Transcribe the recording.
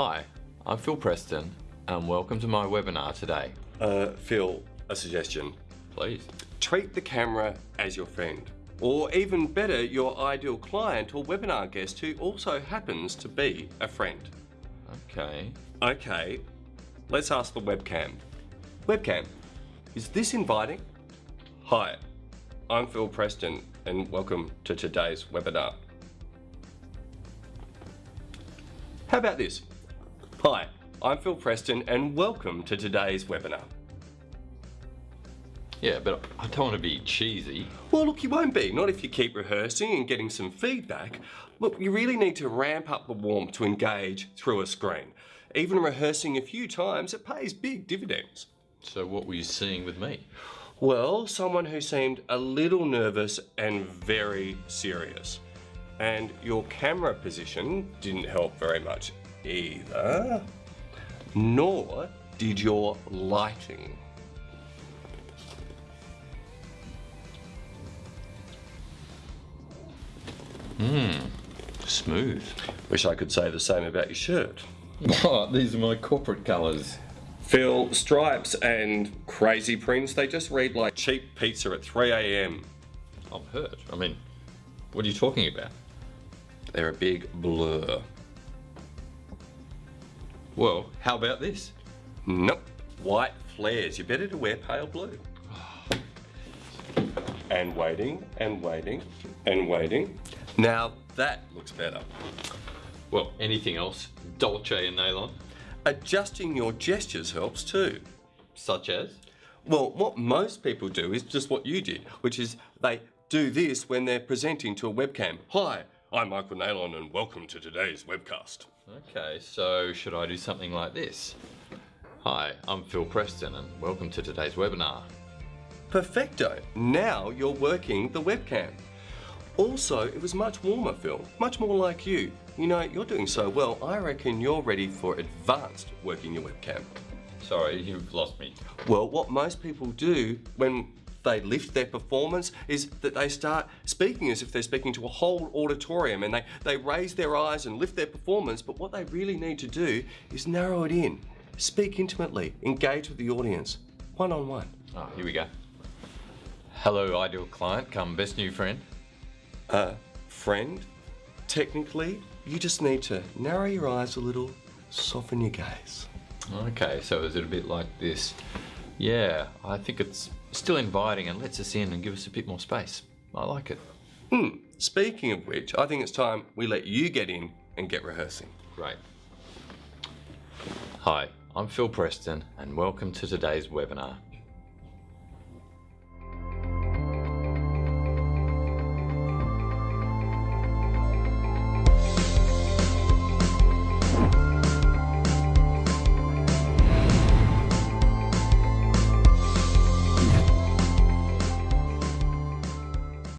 Hi, I'm Phil Preston and welcome to my webinar today. Uh, Phil, a suggestion. Please. Treat the camera as your friend. Or even better, your ideal client or webinar guest who also happens to be a friend. Okay. Okay, let's ask the webcam. Webcam, is this inviting? Hi, I'm Phil Preston and welcome to today's webinar. How about this? Hi, I'm Phil Preston and welcome to today's webinar. Yeah, but I don't want to be cheesy. Well, look, you won't be, not if you keep rehearsing and getting some feedback. Look, you really need to ramp up the warmth to engage through a screen. Even rehearsing a few times, it pays big dividends. So what were you seeing with me? Well, someone who seemed a little nervous and very serious. And your camera position didn't help very much either. Nor did your lighting. Mmm, smooth. Wish I could say the same about your shirt. Oh, these are my corporate colours. Phil, stripes and crazy prints, they just read like cheap pizza at 3 a.m. I'm hurt. I mean, what are you talking about? They're a big blur. Well, how about this? Nope. White flares. You're better to wear pale blue. And waiting, and waiting, and waiting. Now that looks better. Well, anything else? Dolce and Nylon? Adjusting your gestures helps too. Such as? Well, what most people do is just what you did, which is they do this when they're presenting to a webcam. Hi, I'm Michael Nalon and welcome to today's webcast. Okay, so should I do something like this? Hi, I'm Phil Preston and welcome to today's webinar. Perfecto. Now you're working the webcam. Also, it was much warmer, Phil. Much more like you. You know, you're doing so well, I reckon you're ready for advanced working your webcam. Sorry, you've lost me. Well, what most people do when they lift their performance is that they start speaking as if they're speaking to a whole auditorium and they, they raise their eyes and lift their performance, but what they really need to do is narrow it in. Speak intimately, engage with the audience, one on one. Oh, here we go. Hello, ideal client, come best new friend. Uh, friend, technically, you just need to narrow your eyes a little, soften your gaze. Okay, so is it a bit like this? Yeah, I think it's still inviting and lets us in and give us a bit more space. I like it. Hmm, speaking of which, I think it's time we let you get in and get rehearsing. Great. Hi, I'm Phil Preston and welcome to today's webinar.